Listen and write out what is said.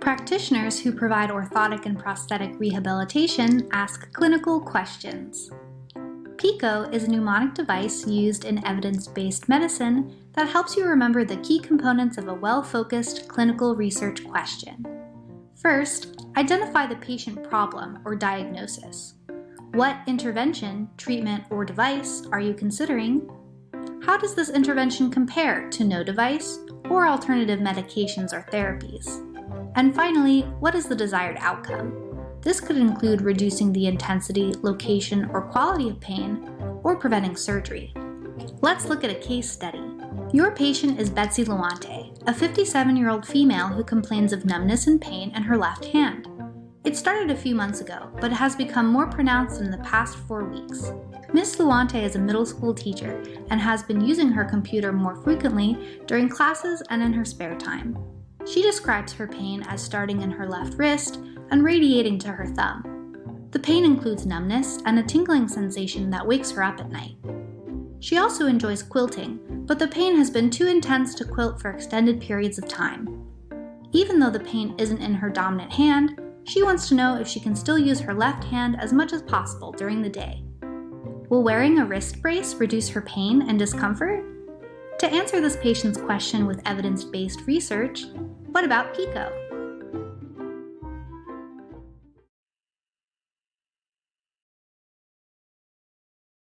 Practitioners who provide orthotic and prosthetic rehabilitation ask clinical questions. PICO is a mnemonic device used in evidence-based medicine that helps you remember the key components of a well-focused clinical research question. First, identify the patient problem or diagnosis. What intervention, treatment, or device are you considering? How does this intervention compare to no device or alternative medications or therapies? And finally, what is the desired outcome? This could include reducing the intensity, location, or quality of pain, or preventing surgery. Let's look at a case study. Your patient is Betsy Luante, a 57-year-old female who complains of numbness and pain in her left hand. It started a few months ago, but has become more pronounced in the past four weeks. Miss Luante is a middle school teacher and has been using her computer more frequently during classes and in her spare time. She describes her pain as starting in her left wrist and radiating to her thumb. The pain includes numbness and a tingling sensation that wakes her up at night. She also enjoys quilting, but the pain has been too intense to quilt for extended periods of time. Even though the pain isn't in her dominant hand, she wants to know if she can still use her left hand as much as possible during the day. Will wearing a wrist brace reduce her pain and discomfort? To answer this patient's question with evidence-based research, what about PICO?